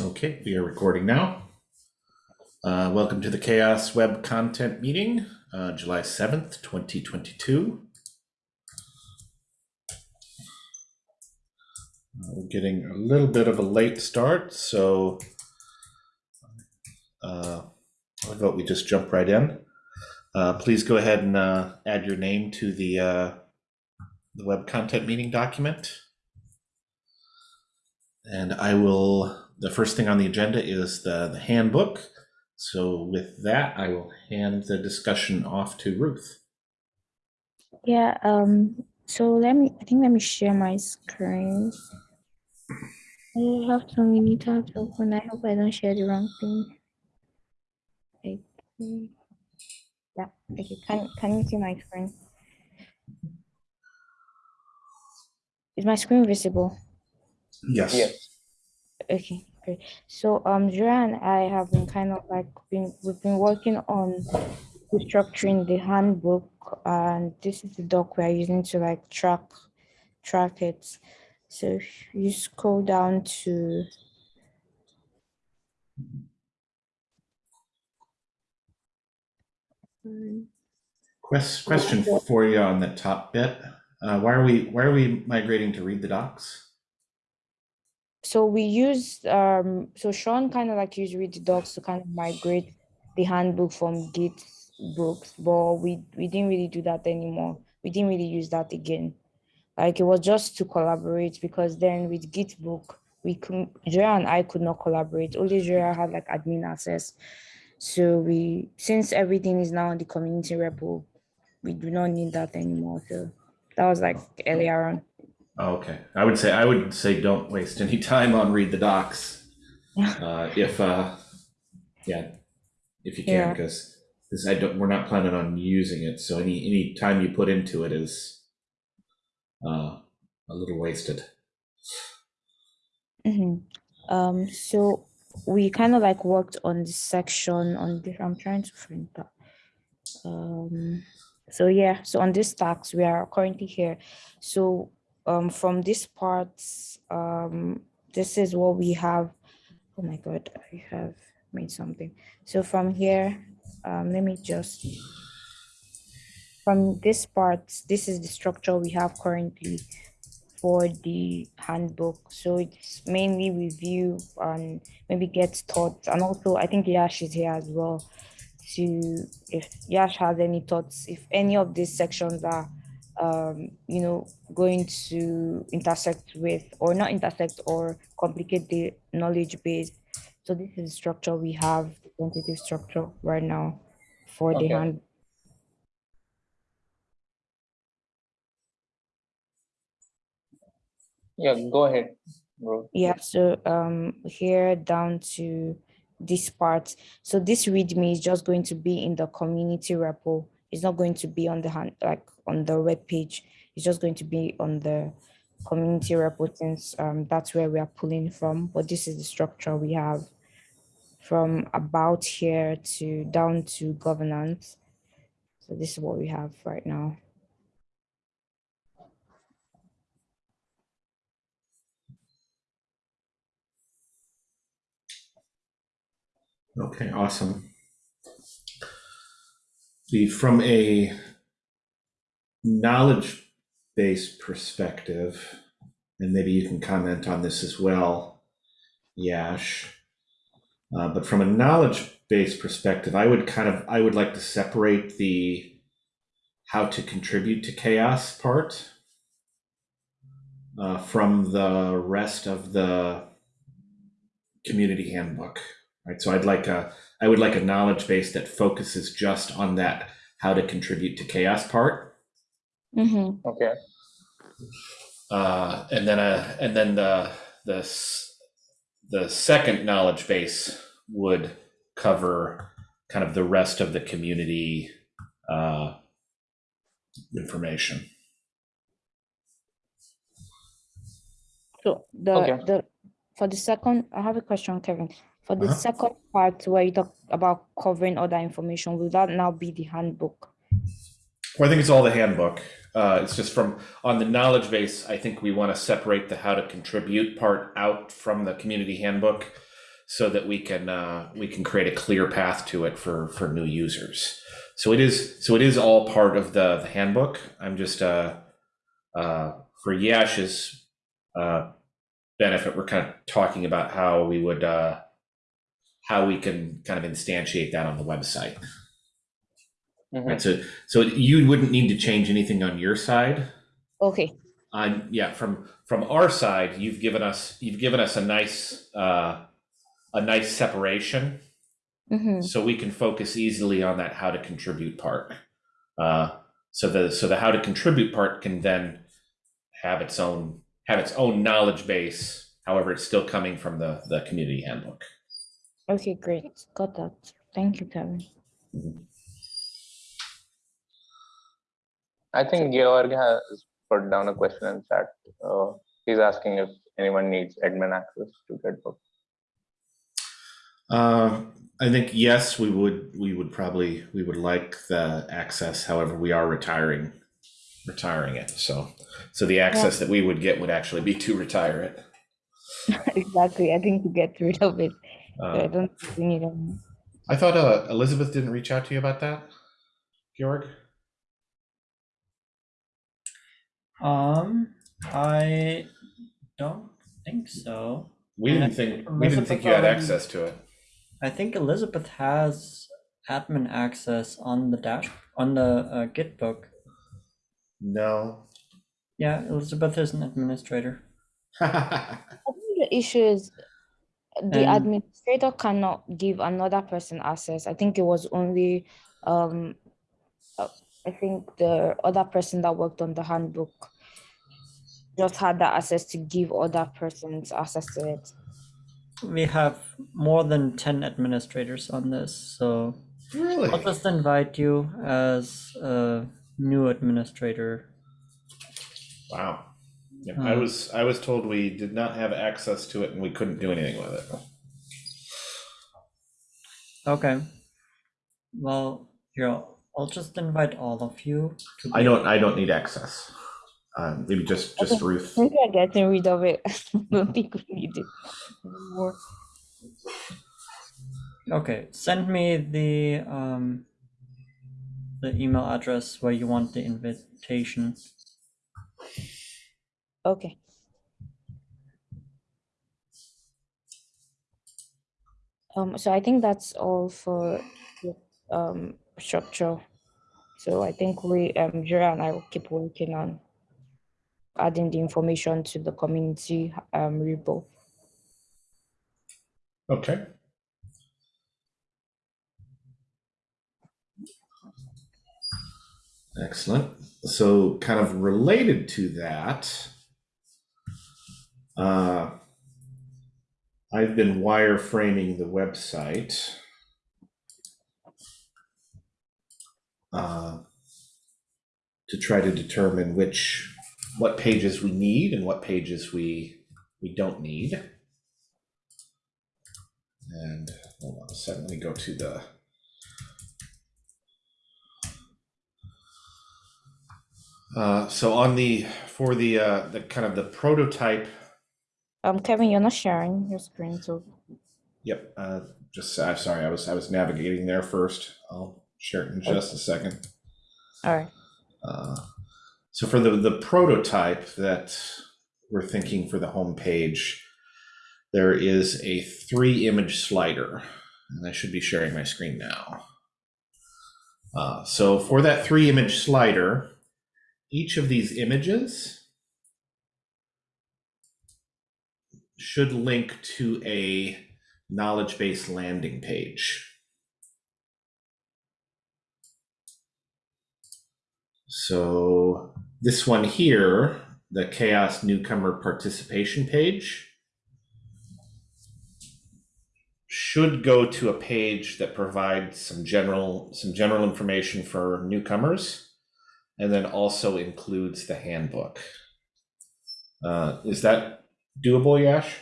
Okay, we are recording now. Uh, welcome to the CHAOSS Web Content Meeting, uh, July 7th, 2022. Uh, we're getting a little bit of a late start, so uh, I vote we just jump right in. Uh, please go ahead and uh, add your name to the, the web content meeting document. And I will the first thing on the agenda is the, the handbook. So with that, I will hand the discussion off to Ruth. Yeah, um, so let me, I think let me share my screen. I have to, we need to have to open, I hope I don't share the wrong thing. Okay. Yeah, okay, can, can you see my screen? Is my screen visible? Yes. Yes. Okay, great. So um and I have been kind of like been we've been working on restructuring the handbook and this is the doc we're using to like track track it. So if you scroll down to Quest, question for you on the top bit. Uh, why are we why are we migrating to read the docs? So we use um so Sean kind of like used read the docs to kind of migrate the handbook from Git books, but we we didn't really do that anymore. We didn't really use that again. Like it was just to collaborate because then with GitBook we could Joya and I could not collaborate. Only Joya had like admin access. So we since everything is now in the community repo, we do not need that anymore. So that was like earlier on. Oh, okay, I would say I would say don't waste any time on read the docs. Uh, if uh, yeah, if you can, Yeah. because this I don't we're not planning on using it. So any any time you put into it is uh, a little wasted. Mhm. Um, so we kind of like worked on this section on this, I'm trying to find that. Um, so yeah, so on this tax, we are currently here. So um, from this part, um, this is what we have. Oh my God, I have made something. So from here, um, let me just, from this part, this is the structure we have currently for the handbook. So it's mainly review and maybe get thoughts. And also I think Yash is here as well to if Yash has any thoughts, if any of these sections are um, you know, going to intersect with or not intersect or complicate the knowledge base. So this is the structure we have, the tentative structure right now for the hand. Yeah, go ahead, bro. Yeah, so um here down to this part. So this README is just going to be in the community repo. It's not going to be on the hand like on the web page. It's just going to be on the community repo since um that's where we are pulling from. But this is the structure we have from about here to down to governance. So this is what we have right now. Okay, awesome. The from a knowledge based perspective, and maybe you can comment on this as well, Yash. Uh, but from a knowledge based perspective, I would kind of I would like to separate the how to contribute to CHAOSS part uh, from the rest of the community handbook right so i'd like a i would like a knowledge base that focuses just on that how to contribute to CHAOSS part Mm -hmm. Okay, uh, and then a and then the the the second knowledge base would cover kind of the rest of the community uh, information So the Okay. the for the second, I have a question, Kevin. For the Uh-huh. second part where you talk about covering other information, will that now be the handbook? Well, I think it's all the handbook. Uh, it's just from on the knowledge base. I think we want to separate the how to contribute part out from the community handbook, so that we can uh, we can create a clear path to it for for new users. So it is so it is all part of the, the handbook. I'm just uh, uh, for Yash's uh, benefit, we're kind of talking about how we would uh, how we can kind of instantiate that on the website. Mhm. Right. So so you wouldn't need to change anything on your side. Okay. On yeah, from from our side, you've given us you've given us a nice uh, a nice separation, Mm-hmm. so we can focus easily on that how to contribute part. Uh, so the so the how to contribute part can then have its own have its own knowledge base. However, it's still coming from the the community handbook. Okay, great. Got that. Thank you, Kevin. I think Georg has put down a question in chat. Uh, he's asking if anyone needs admin access to GitBook. Uh, I think yes, we would we would probably we would like the access. However, we are retiring retiring it. So so the access that we would get would actually be to retire it. exactly. I think to get rid of it. So I Uh, don't think we need them. I thought uh, Elizabeth didn't reach out to you about that, Georg. Um, I don't think so. We didn't think think we didn't think you had Elizabeth already- access to it. I think Elizabeth has admin access on the dash on the uh, GitBook. No. Yeah, Elizabeth is an administrator. I think the issue is the And- administrator cannot give another person access. I think it was only, um, uh, I think the other person that worked on the handbook just had that access to give other persons access to it. We have more than 10 administrators on this, so really? I'll just invite you as a new administrator. Wow. Yeah, I Hmm. was I was told we did not have access to it and we couldn't do anything with it. Okay. Well, here, I'll just invite all of you to I don't I don't need access. Um, maybe just just Okay. Ruth. Maybe I'm getting rid of it. I don't think we need it anymore. Okay, send me the um the email address where you want the invitation. Okay. Um, so I think that's all for um structure. So I think we um Jira and I will keep working on adding the information to the community um repo. Okay. Excellent. So, kind of related to that, uh, I've been wireframing the website. Uh, to try to determine which what pages we need and what pages we we don't need. And hold on a second, let me go to the. Uh, so on the, for the, uh, the kind of the prototype, Um, Kevin, you're not sharing your screen, so yep, uh, just, I'm sorry, I was, I was navigating there first. I'll share it in just a second. all right. Uh, So for the, the prototype that we're thinking for the homepage, there is a three image slider, and I should be sharing my screen now. Uh, so for that three image slider, each of these images should link to a knowledge base landing page. So this one here, the CHAOSS Newcomer Participation page, should go to a page that provides some general some general information for newcomers, and then also includes the handbook. Uh, is that doable, Yash?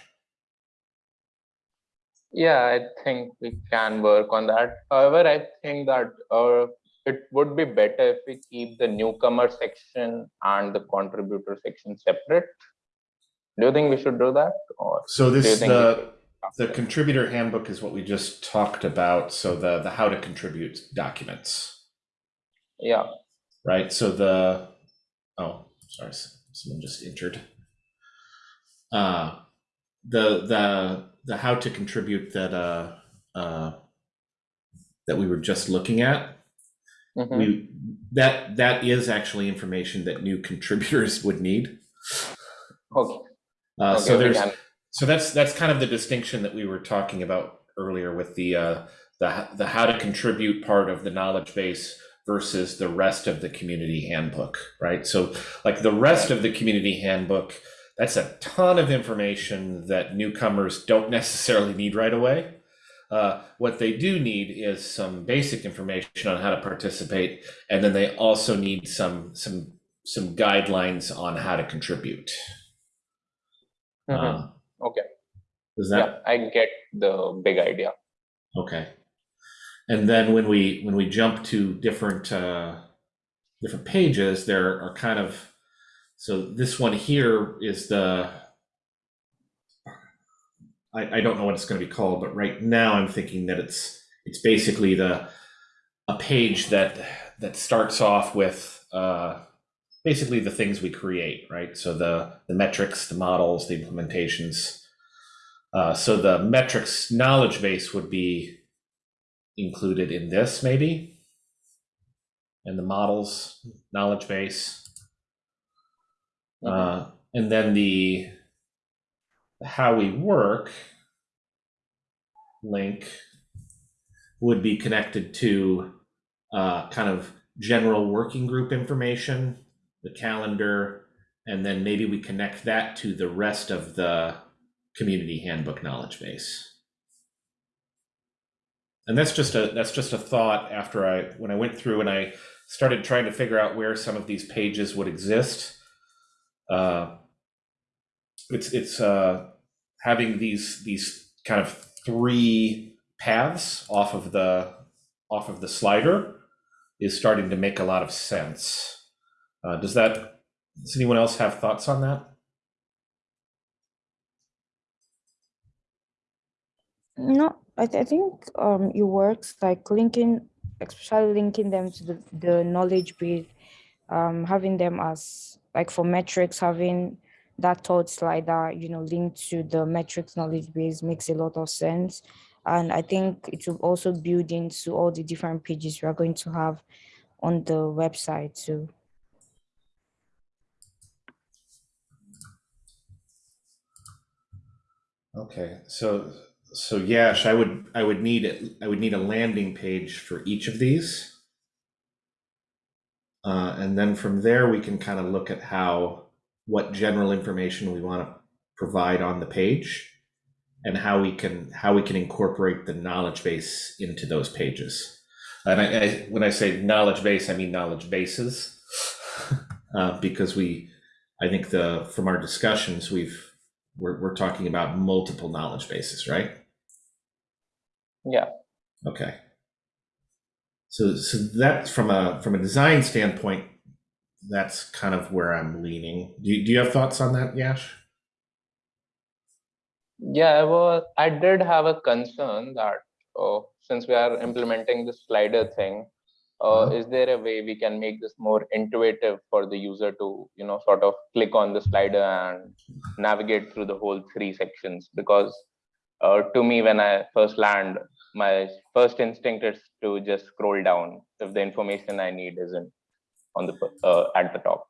Yeah, I think we can work on that. However, I think that uh, it would be better if we keep the newcomer section and the contributor section separate. Do you think we should do that? Or So this the the contributor handbook is what we just talked about. So the the how to contribute documents, Yeah. right? So the oh, sorry, someone just entered. Uh, the the the how to contribute that uh uh that we were just looking at. Mhm. We that that is actually information that new contributors would need. Okay. Uh, okay, so there's so that's that's kind of the distinction that we were talking about earlier with the uh, the the how to contribute part of the knowledge base versus the rest of the community handbook, right? So like the rest of the community handbook, that's a ton of information that newcomers don't necessarily need right away. Uh, what they do need is some basic information on how to participate, and then they also need some some some guidelines on how to contribute. Mhm. Um, Okay. Does that Yeah, I get the big idea. Okay. And then when we when we jump to different uh, different pages, there are kind of so this one here is the I, I don't know what it's going to be called, but right now I'm thinking that it's it's basically the a page that that starts off with uh, basically the things we create, right? So the the metrics, the models, the implementations. Uh, so the metrics knowledge base would be included in this, maybe, and the models knowledge base, Uh, and then the how we work link would be connected to uh, kind of general working group information, the calendar, and then maybe we connect that to the rest of the community handbook knowledge base. And that's just a that's just a thought after I when I went through and I started trying to figure out where some of these pages would exist. Uh, it's it's uh, having these these kind of three paths off of the off of the slider is starting to make a lot of sense. Uh, does that does anyone else have thoughts on that? No, I, th- I think um it works like linking, especially linking them to the, the knowledge base, um having them as like for metrics, having that third slider, you know, linked to the metrics knowledge base makes a lot of sense. And I think it will also build into all the different pages we are going to have on the website too. Okay, so so Yash, I would I would need it. I would need a landing page for each of these, uh, and then from there we can kind of look at how what general information we want to provide on the page, and how we can how we can incorporate the knowledge base into those pages. And I, I when I say knowledge base, I mean knowledge bases, uh, because we I think the from our discussions we've we're, we're talking about multiple knowledge bases, right? Yeah. Okay. So, so that's from a from a design standpoint, that's kind of where I'm leaning. Do you, do you have thoughts on that, Yash? Yeah, I was. I did have a concern that uh, since we are implementing the slider thing, uh, Uh-huh. is there a way we can make this more intuitive for the user to, you know, sort of click on the slider and navigate through the whole three sections? Because uh, to me, when I first land, my first instinct is to just scroll down if the information I need isn't on the uh, at the top.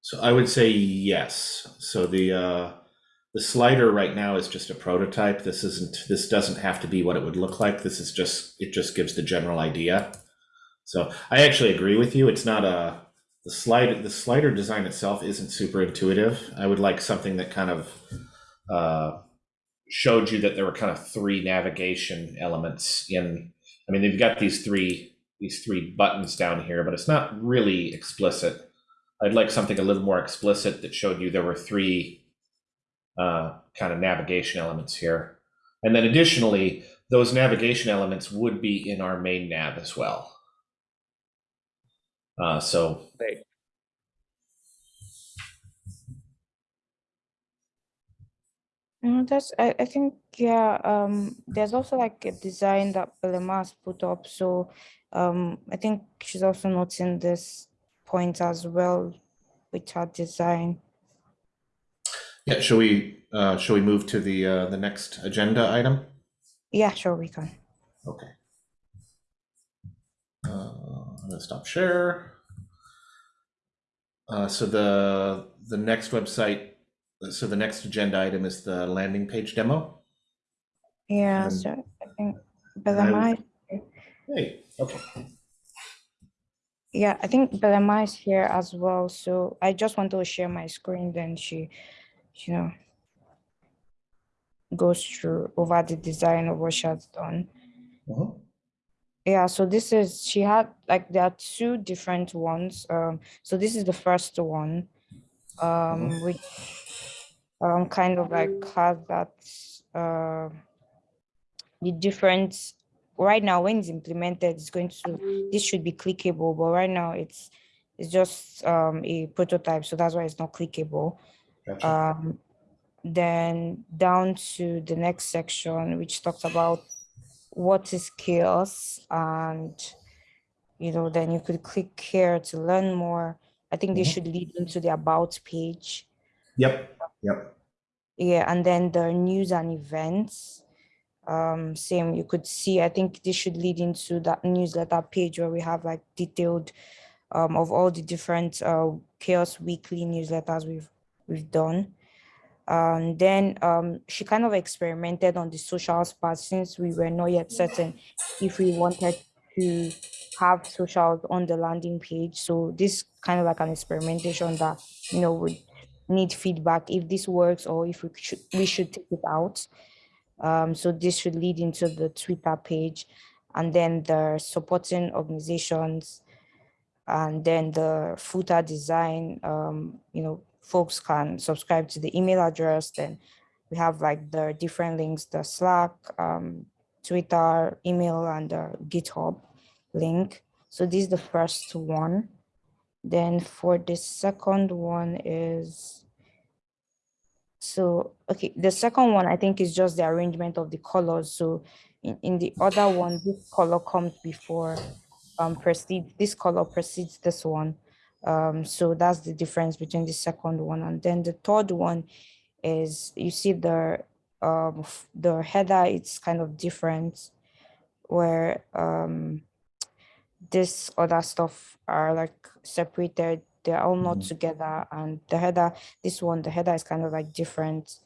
So I would say yes. So the uh, the slider right now is just a prototype. This isn't. This doesn't have to be what it would look like. This is just. It just gives the general idea. So I actually agree with you. It's not a the slide. The slider design itself isn't super intuitive. I would like something that kind of uh, showed you that there were kind of three navigation elements in. I mean, they've got these three these three buttons down here, but it's not really explicit. I'd like something a little more explicit that showed you there were three uh, kind of navigation elements here. And then additionally, those navigation elements would be in our main nav as well. Uh, so Right. No, that's I, I think yeah, um there's also like a design that Belema has put up. So um I think she's also noting this point as well with her design. Yeah, shall we, uh, shall we move to the, uh, the next agenda item? Yeah, sure we can. Okay. Uh, I'm gonna stop share. Uh, so the, the next website, so the next agenda item is the landing page demo. Yeah, so I think I Belema Hey, okay. Yeah, I think Belema is here as well. So I just want to share my screen, then she, you know, goes through over the design of what she has done. Mhm. Yeah, so this is, she had, like, there are two different ones. Um, so this is the first one, um, which um, kind of like has that, uh, the difference right now when it's implemented, it's going to, this should be clickable, but right now it's, it's just um, a prototype, so that's why it's not clickable. Gotcha. Um, then down to the next section, which talks about what is CHAOSS and you know then you could click here to learn more i think this Mhm. should lead into the about page Yep, yep. yeah and then the news and events um same you could see i think this should lead into that newsletter page where we have like detailed um of all the different uh CHAOSS weekly newsletters we've we've done um then um she kind of experimented on the socials part since we were not yet certain if we wanted to have socials on the landing page. So this kind of like an experimentation that you know would need feedback if this works or if we should we should take it out. Um so this should lead into the twitter page and then the supporting organizations and then the footer design um you know folks can subscribe to the email address. Then we have like the different links the slack um twitter email and the github link. So this is the first one. Then for the second one is so okay the second one i think is just the arrangement of the colors. So in, in the other one this color comes before um precedes this color precedes this one. Um so that's the difference between the second one. And then the third one is you see the um the header it's kind of different where um this other stuff are like separated they're all not Mhm. together and the header this one the header is kind of like different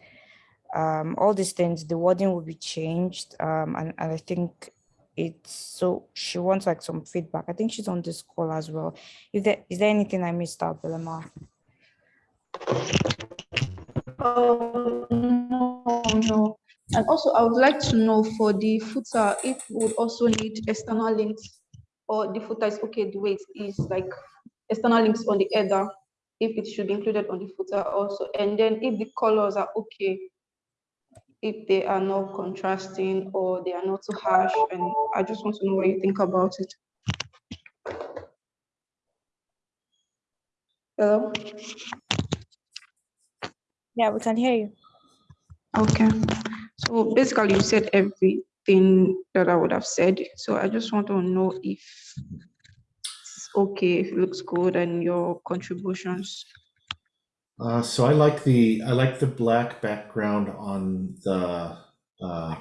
um all these things the wording will be changed um and, and i think it's so she wants like some feedback i think she's on this call as well if there is there anything i missed out Belema? Oh, no, no. And also, I would like to know for the footer, if we would also need external links, or the footer is okay the way it is, like external links on the header, if it should be included on the footer also. And then if the colors are okay, if they are not contrasting or they are not too harsh, and I just want to know what you think about it. Hello? yeah we can hear you Okay, so basically you said everything that I would have said, so I just want to know if it's okay, if it looks good and your contributions. Uh, so I like the I like the black background on the uh,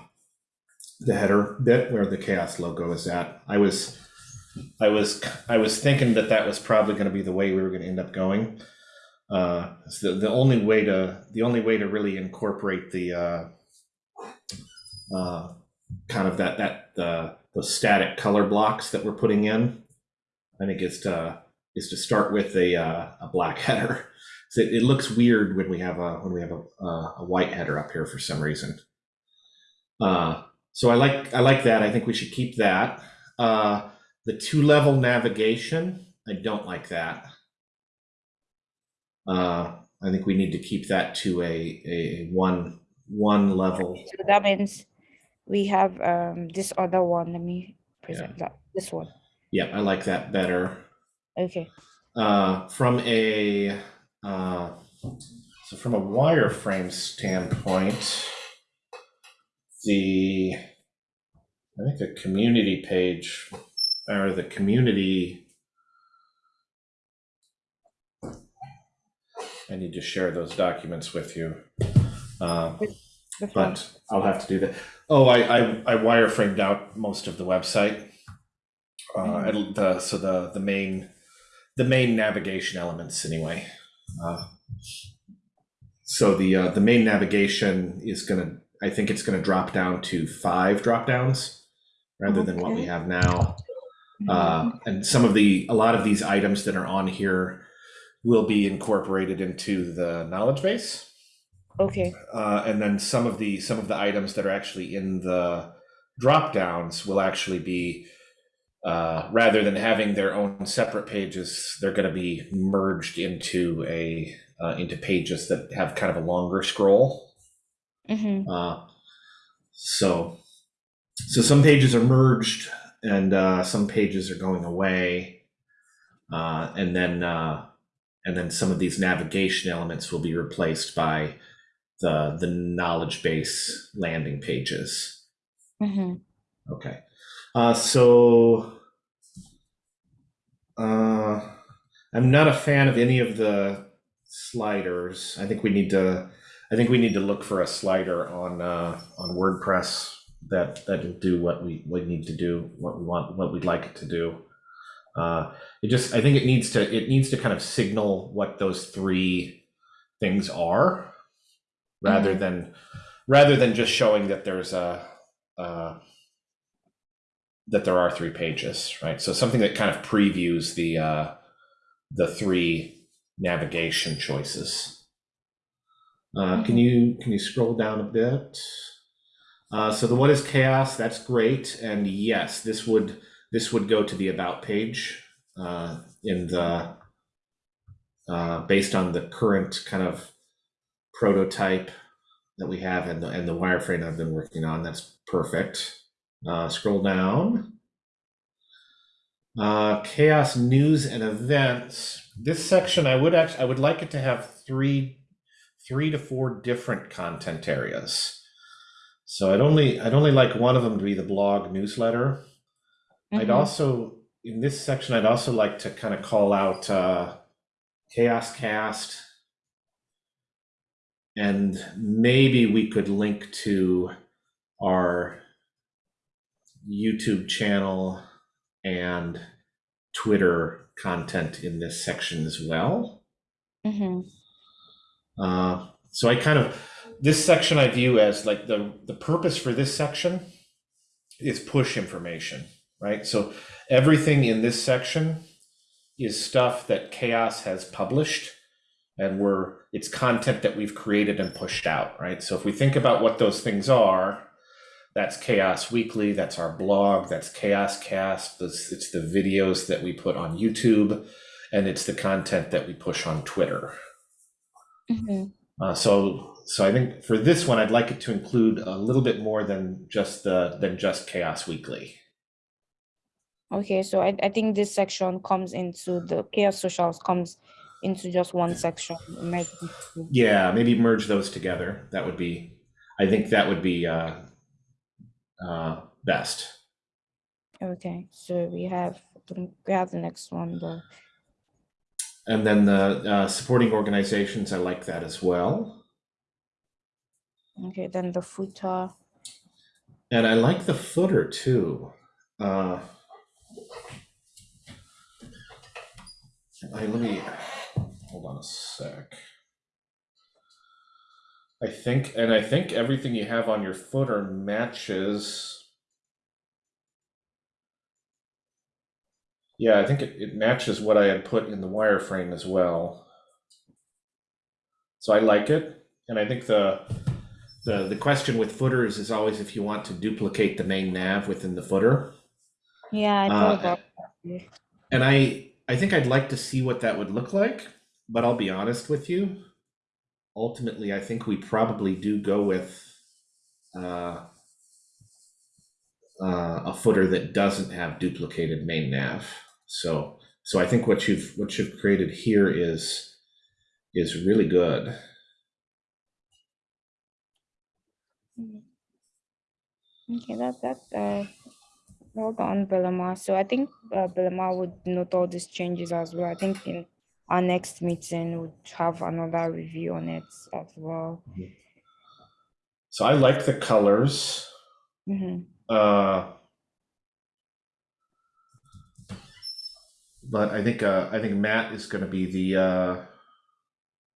the header bit where the CHAOSS logo is at. I was I was I was thinking that that was probably going to be the way we were going to end up going. Uh, it's the the only way to the only way to really incorporate the uh, uh, kind of that that the those static color blocks that we're putting in. I think is to is to start with a uh, a black header. So it, it looks weird when we have a when we have a, a, a white header up here for some reason. Uh, so I like I like that. I think we should keep that. Uh, the two level navigation, I don't like that. Uh, I think we need to keep that to a a one one level. so that means we have um this other one let me present that this one Yeah, I like that better. okay Uh, from a uh, So from a wireframe standpoint, the, I think the community page, or the community. I need to share those documents with you. Um, But I'll have to do that. Oh, I, I, I wireframed out most of the website. Uh, and the, so the, the main, the main navigation elements anyway. Uh, So the, uh, the main navigation is gonna, I think it's gonna drop down to five drop downs rather than what we have now. Uh, and some of the, a lot of these items that are on here will be incorporated into the knowledge base. Okay. Uh, and then some of the some of the items that are actually in the drop downs will actually be uh, rather than having their own separate pages, they're going to be merged into a uh, into pages that have kind of a longer scroll. Mm-hmm. Uh, so so some pages are merged and uh, some pages are going away, uh, and then uh, and then some of these navigation elements will be replaced by the the knowledge base landing pages. Mm-hmm. Okay. Uh, so uh, I'm not a fan of any of the sliders. I think we need to I think we need to look for a slider on uh, on WordPress that that'll do what we, we need to do, what we want, what we'd like it to do. Uh, it just I think it needs to it needs to kind of signal what those three things are rather than rather than just showing that there's a uh, that there are three pages, right? So something that kind of previews the uh, the three navigation choices. Uh, Can you can you scroll down a bit? Uh, so the what is CHAOSS? That's great, and yes, this would this would go to the about page uh, in the uh, based on the current kind of prototype that we have and the, and the wireframe I've been working on. That's perfect. Uh, scroll down. Uh, chaos news and events. This section, I would actually, I would like it to have three, three to four different content areas. So I'd only, I'd only like one of them to be the blog newsletter. I'd Mhm. also, in this section, I'd also like to kind of call out uh, CHAOSS Cast. And maybe we could link to our YouTube channel and Twitter content in this section as well. Mm-hmm. Uh, so I kind of this section I view as like the the purpose for this section is push information, right? So everything in this section is stuff that CHAOSS has published and we're it's content that we've created and pushed out, right? So if we think about what those things are, that's CHAOSS Weekly, that's our blog, that's CHAOSScast, it's the videos that we put on YouTube, and it's the content that we push on Twitter. Mm-hmm. Uh, so, so I think for this one, I'd like it to include a little bit more than just the than just CHAOSS Weekly. Okay, so I, I think this section comes into the CHAOSS socials comes into just one section. Be. Yeah, maybe merge those together. That would be, I think that would be uh, uh, best. Okay, so we have we have the next one though. And then the uh, supporting organizations, I like that as well. Okay, then the footer. And I like the footer too. Uh, I, let me hold on a sec. I think, and I think everything you have on your footer matches. Yeah, I think it, it matches what I had put in the wireframe as well. So I like it, and I think the the the question with footers is always if you want to duplicate the main nav within the footer. Yeah, I Uh, thought about that. And I I think I'd like to see what that would look like, but I'll be honest with you. Ultimately, I think we probably do go with uh, uh, a footer that doesn't have duplicated main nav. So, so I think what you've what you've created here is is really good. Okay, that that uh, well done, Belema. So I think uh, Belema would note all these changes as well. I think in our next meeting we'll have another review on it as well. So I like the colors. hmm Uh, but I think uh, I think Matt is going to be the. Uh,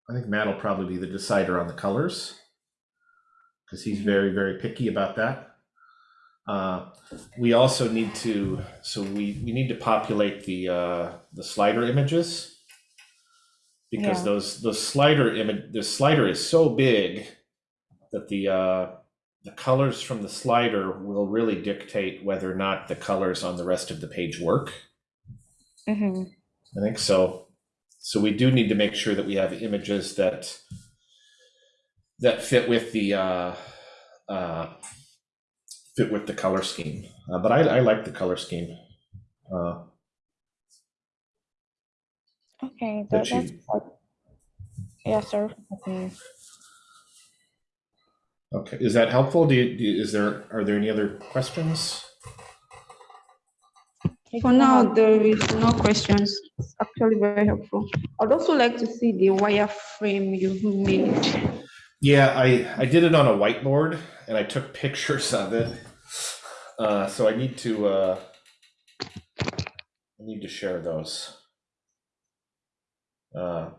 I think Matt will probably be the decider on the colors because he's very very picky about that. Uh, we also need to so we we need to populate the uh, the slider images because Yeah. those those slider image the slider is so big that the uh, the colors from the slider will really dictate whether or not the colors on the rest of the page work. hmm I think so. So we do need to make sure that we have images that that fit with the uh, uh, fit with the color scheme. Uh, but I, I like the color scheme. Uh, Okay, That that, that's you- quite- yeah, sir. Okay. okay, is that helpful? Do you, do you- is there are there any other questions? For now, there is no questions. It's actually very helpful. I'd also like to see the wireframe you've made. Yeah, I, I did it on a whiteboard and I took pictures of it. Uh, so I need to, uh, I need to share those. Uh,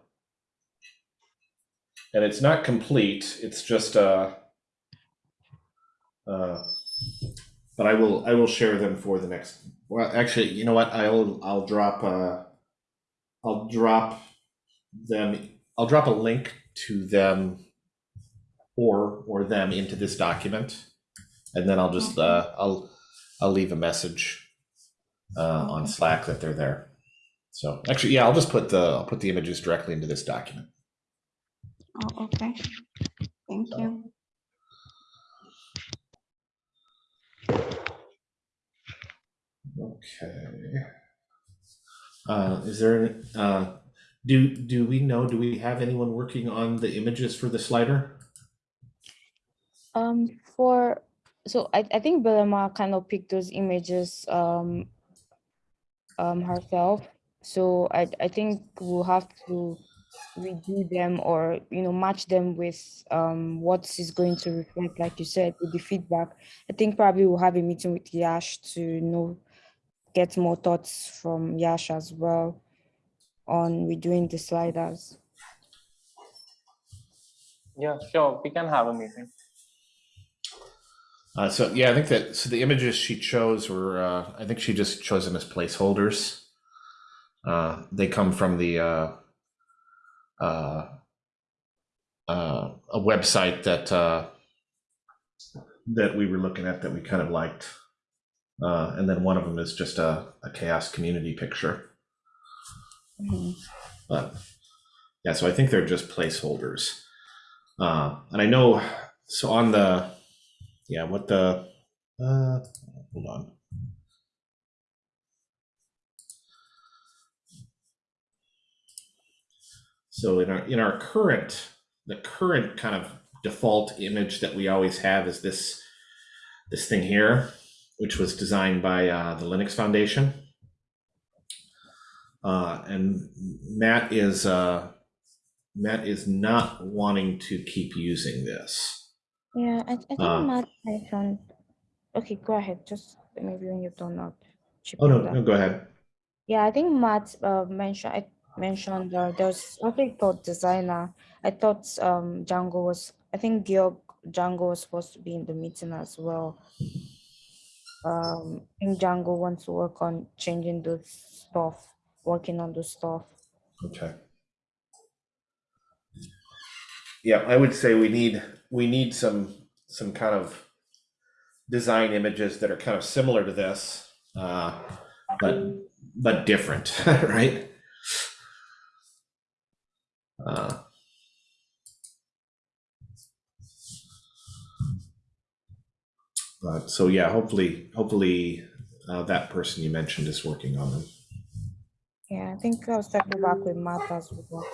and it's not complete, it's just, uh, uh, but I will, I will share them for the next, well, actually, you know what, I'll, I'll drop, uh, I'll drop them, I'll drop a link to them or or them into this document and then i'll just uh i'll i'll leave a message uh on slack that they're there so actually yeah i'll just put the i'll put the images directly into this document Oh, okay. Thank you. okay uh is there uh do do we know do we have anyone working on the images for the slider Um, for so I, I think Belema kind of picked those images um um herself. So I I think we'll have to redo them or you know match them with um what is going to reflect, like you said, with the feedback. I think probably we'll have a meeting with Yash to know get more thoughts from Yash as well on redoing the sliders. Yeah, sure. We can have a meeting. uh so yeah i think that so the images she chose were uh i think she just chose them as placeholders uh they come from the uh uh, uh, a website that uh, that we were looking at that we kind of liked, uh, and then one of them is just a, a CHAOSS community picture. Mhm. But yeah, so I think they're just placeholders, uh, and I know so on the yeah what the uh, hold on. So in our in our current the current kind of default image that we always have is this this thing here, which was designed by uh, the Linux Foundation. Uh, and Matt is uh, Matt is not wanting to keep using this. Yeah, I, I think Uh, Matt mentioned. Okay, go ahead. Just maybe when you've done that. chip Oh no, no, go ahead. Yeah, I think Matt uh, mentioned I mentioned uh, there's I think thought designer. I thought um Django was I think Georg Django was supposed to be in the meeting as well. Um, I think Django wants to work on changing the stuff, working on the stuff. Okay. Yeah, I would say we need we need some some kind of design images that are kind of similar to this, uh, but but different, right? Uh, but so yeah, hopefully hopefully uh, that person you mentioned is working on them. Yeah, I think I'll circle back with Matt as well.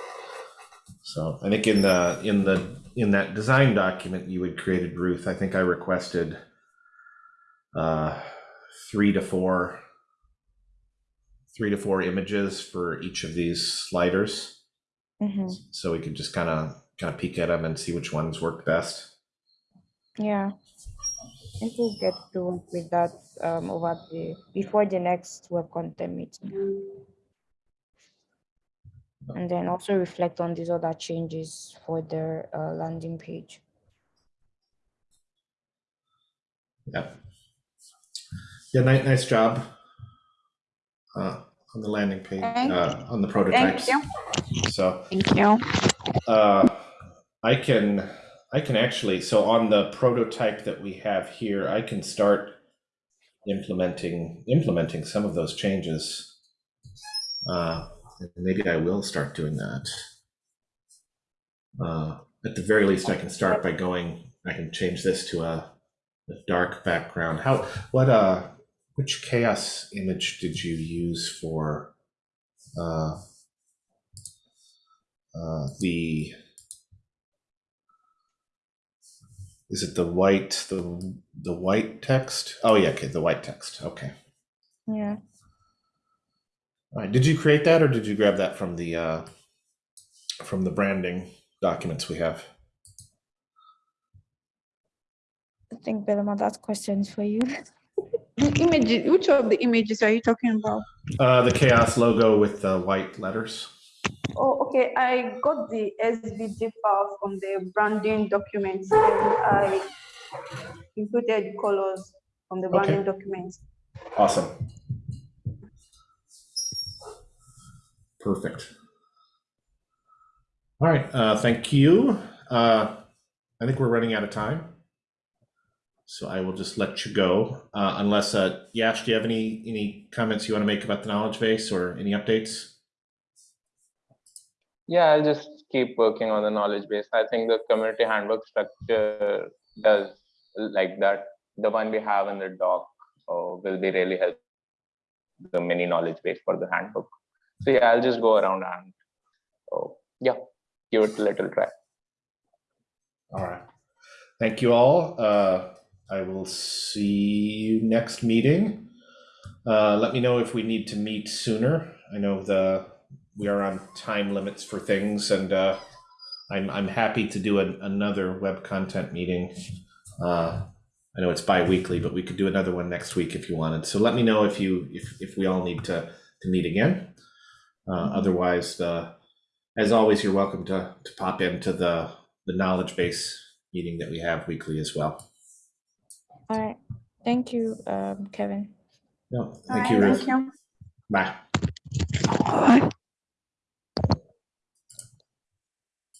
So I think in the in the in that design document you had created, Ruth, I think I requested uh, three to four three to four images for each of these sliders, hmm so we could just kind of kind of peek at them and see which ones work best. Yeah. I think we'll get to work with that um, over the before the next web content meeting. And then also reflect on these other changes for the uh, landing page. Yeah. Yeah, nice, nice job uh, on the landing page, uh, on the prototypes. Thank you. So Thank you. uh, I can, I can actually, so on the prototype that we have here, I can start implementing, implementing some of those changes. Uh, and maybe I will start doing that. Uh, at the very least, I can start by going, I can change this to a, a dark background. How, what, uh, which CHAOSS image did you use for, uh, uh, the, is it the white, the, the white text? Oh, yeah, okay, the white text, okay. Yeah. All right, did you create that or did you grab that from the, uh, from the branding documents we have? I think Belema, that's questions for you. The images, which of the images are you talking about? Uh, the CHAOSS logo with the white letters. Oh, okay. I got the SVG file from the branding documents and I included colors from the Okay. branding documents. Awesome. Perfect. All right, uh, thank you. Uh, I think we're running out of time. So I will just let you go, uh, unless, uh, Yash, do you have any, any comments you want to make about the knowledge base or any updates? Yeah, I'll just keep working on the knowledge base. I think the community handbook structure does like that. The one we have in the doc uh, will be really helpful. The mini knowledge base for the handbook. So yeah, I'll just go around and oh yeah, give it a little try. All right. Thank you all. Uh, I will see you next meeting. Uh, let me know if we need to meet sooner. I know the, we are on time limits for things and, uh, I'm, I'm happy to do an, another web content meeting. Uh, I know it's bi-weekly, but we could do another one next week if you wanted. So let me know if you, if, if we all need to, to meet again. Uh, otherwise, uh, as always, you're welcome to, to pop into the, the knowledge base meeting that we have weekly as well. All right. Thank you, um, Kevin. No, thank All you, right, Ruth. Thank you. Bye. Bye.